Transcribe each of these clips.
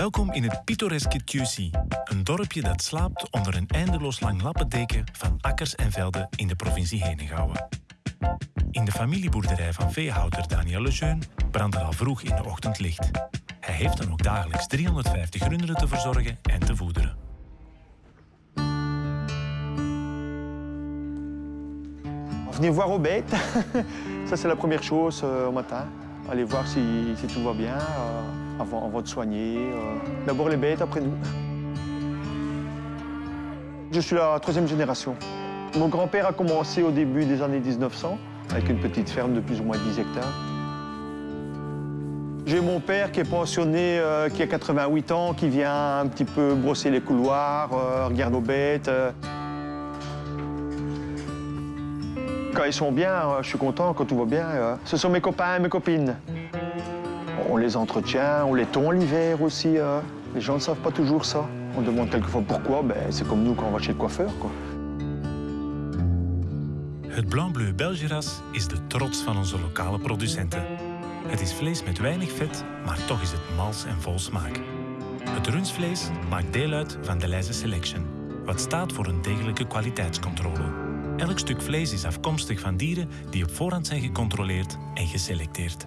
Welkom in het pittoreske Tussy, een dorpje dat slaapt onder een eindeloos lang lappendeken van akkers en velden in de provincie Henegouwen. In de familieboerderij van veehouder Daniel Lejeune brandt er al vroeg in de ochtend licht. Hij heeft dan ook dagelijks 350 runderen te verzorgen en te voederen. Venez voir aux bêtes. Ça, c'est la première chose euh, au matin. Aller voir si, si tout va bien euh, avant, avant de soigner. euh. D'abord les bêtes, après nous. Je suis la troisième génération. Mon grand-père a commencé au début des années 1900 avec une petite ferme de plus ou moins 10 hectares. J'ai mon père qui est pensionné, euh, qui a 88 ans, qui vient un petit peu brosser les couloirs, euh, regarde aux bêtes. euh. Quand ils sont bien, je suis content, quand tout va bien. Ce sont mes copains et mes copines. On les entretient, on les tond l'hiver aussi. euh. Les gens ne savent pas toujours ça. On demande quelquefois pourquoi. Ben, c'est comme nous quand on va chez le coiffeur. Quoi. Het Blanc-Bleu Belgeras is de trots van onze lokale producenten. Het is vlees met weinig vet, maar toch is het mals en vol smaak. Het rundvlees maakt deel uit van de Leize Selection, wat staat voor een degelijke kwaliteitscontrole. Elk stuk vlees is afkomstig van dieren die op voorhand zijn gecontroleerd en geselecteerd.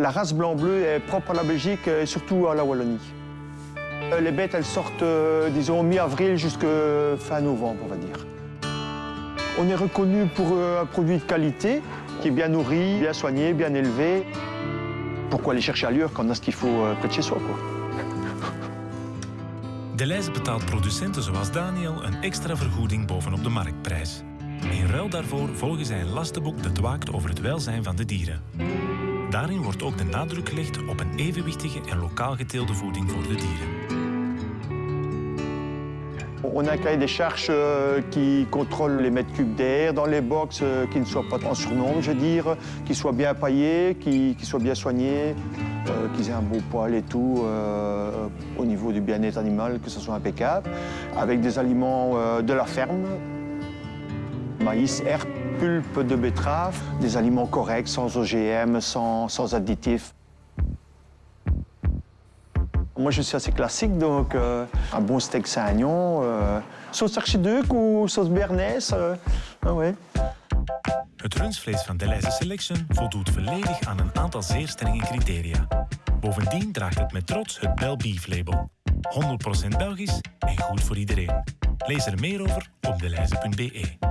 La race blanc-bleu est propre à la Belgique et surtout à la Wallonie. Euh, Les bêtes, elles sortent, euh, disons, mi-avril jusqu'à fin novembre, on va dire. On est reconnu pour euh, un produit de qualité, qui est bien nourri, bien soigné, bien élevé. Pourquoi aller chercher ailleurs quand on a ce qu'il faut près de chez soi, quoi? De Leize betaalt producenten zoals Daniel een extra vergoeding bovenop de marktprijs. In ruil daarvoor volgen zij een lastenboek dat waakt over het welzijn van de dieren. Daarin wordt ook de nadruk gelegd op een evenwichtige en lokaal geteelde voeding voor de dieren. On a des charges euh, qui contrôle les mètres cubes d'air dans les box, euh, qui ne soient pas en surnombre, je veux dire, qui soient bien paillés, qui, soient bien soignés, euh, qu'ils aient un beau poil et tout, au niveau du bien-être animal, que ce soit impeccable, avec des aliments de la ferme, maïs, herbe, pulpe de betterave, des aliments corrects, sans OGM, sans, sans additifs. Moi, je suis assez classique, donc euh, un bon steak Saint-Agnon, euh, sauce archiduc ou sauce béarnaise. euh, ah ouais. Het rundvlees van de Leize Selection voldoet volledig aan een aantal zeer strenge criteria. Bovendien draagt het met trots het Bel Beef label. 100% Belgisch en goed voor iedereen. Lees er meer over op deleize.be.